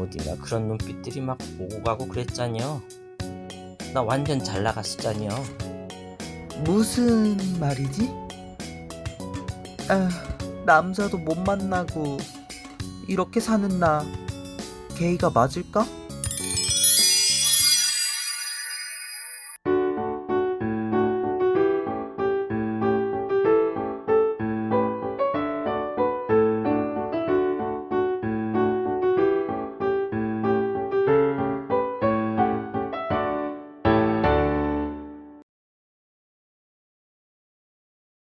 어디나 그런 눈빛들이 막 오고 가고 그랬잖여 나 완전 잘 나갔었잖여 무슨 말이지? 아, 남자도 못 만나고 이렇게 사는 나 게이가 맞을까?